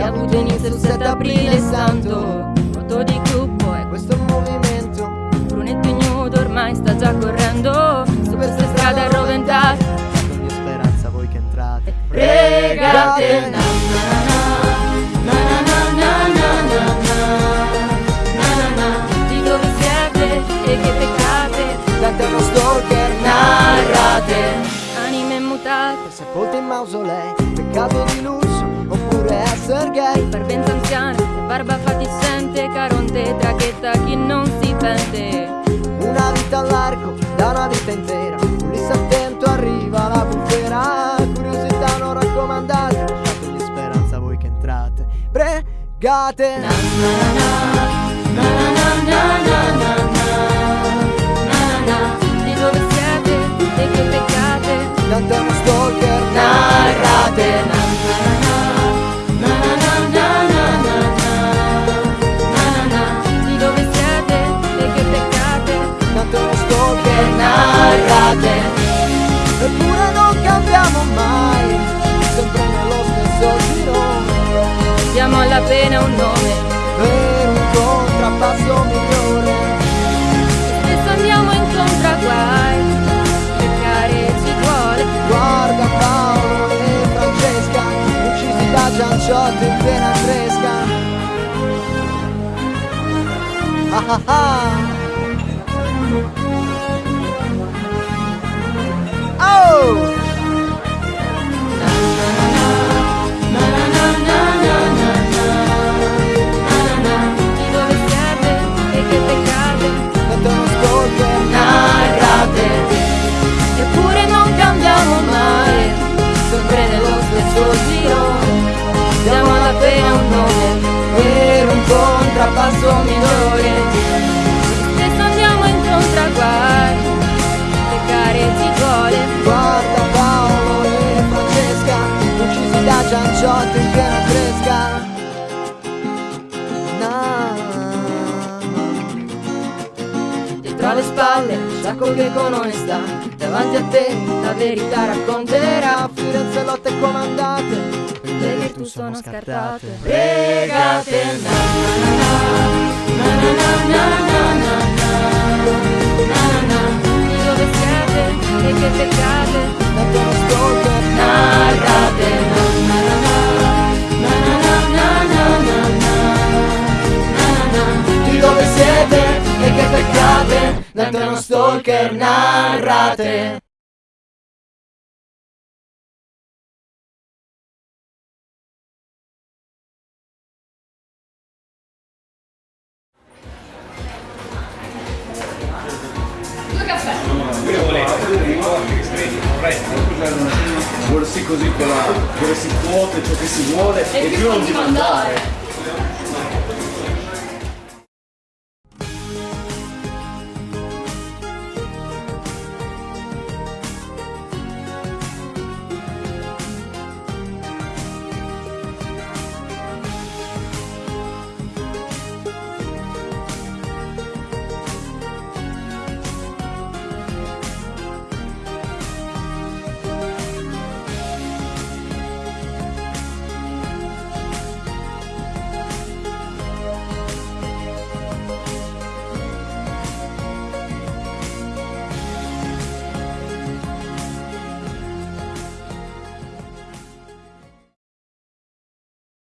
ha avuto inizio il 7 aprile santo. Foto di gruppo questo è un movimento. Brunetto ignudo ormai sta già correndo. Su queste strade arroventate Di speranza voi che entrate. Pregate na na na na na na na na na na Di dove siete e che peccate Dante è uno stalker Narrate. Anime mutate. Sepolti in mausolei Peccato di lusso Oppure essere gay. Parvenza anziana e barba fatiscente Caronte trachetta chi non si pente. Una vita all'arco Da una vita intera. Ulisse attento arriva la bufera. Curiosità non raccomandate Lasciategli speranza voi che entrate. Pregate Na na na Narrate Eppure non cambiamo mai Sempre nello stesso giro. Diamo alla pena un nome Per un contrappasso migliore. Spesso andiamo incontro a guai Peccare ci vuole Guarda Paolo e Francesca Uccisi da Gianciotto in piena fresca. Ah ah ah vuole Guarda Paolo e Francesca Uccisi da Gianciotto in piena fresca. Na. Dietro alle spalle, sacco che con onestà Davanti a te la verità racconterà. Firenze lotte comandate Le virtù sono scartate. Pregate na na na na na na na e che peccate Dante è uno stalker Narrate na na na na na na na na na na Di dove siete e che peccate Dante è uno stalker narrate Vorresti così con la vorresti quote ciò che si vuole e, più non ti mandare